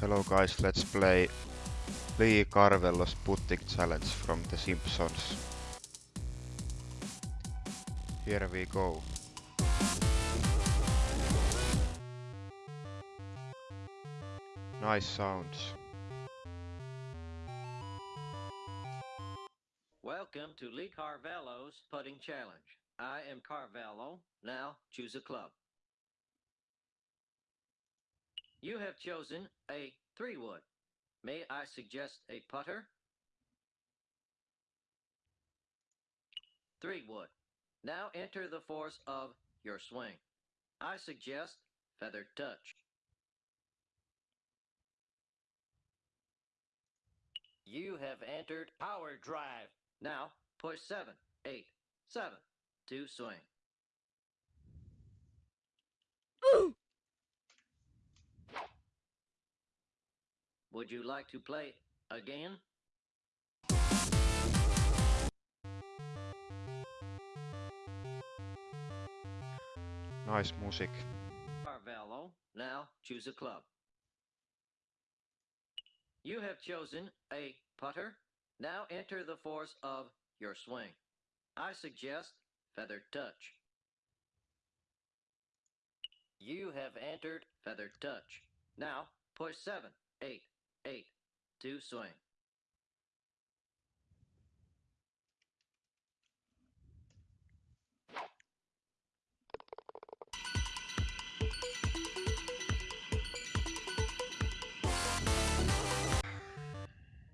Hello guys, let's play Lee Carvallo's putting challenge from The Simpsons. Here we go. Nice sounds. Welcome to Lee Carvallo's putting challenge. I am Carvallo. Now choose a club. You have chosen a three wood. May I suggest a putter? Three wood. Now enter the force of your swing. I suggest feathered touch. You have entered power drive. Now push seven, eight, seven to swing. Would you like to play again? Nice music. Carvallo, now choose a club. You have chosen a putter. Now enter the force of your swing. I suggest feather touch. You have entered feather touch. Now push seven, eight, eight to swing.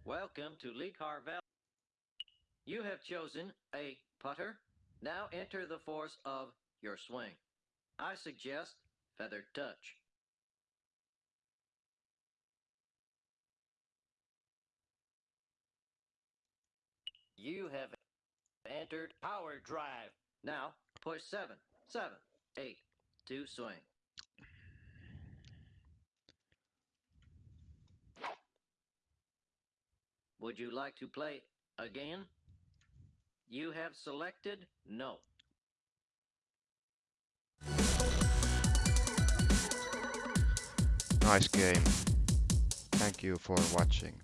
Welcome to Lee Carvel. You have chosen a putter. Now enter the force of your swing. I suggest feathered touch. You have entered power drive. Now push seven, seven, eight to swing. Would you like to play again? You have selected no. Nice game. Thank you for watching.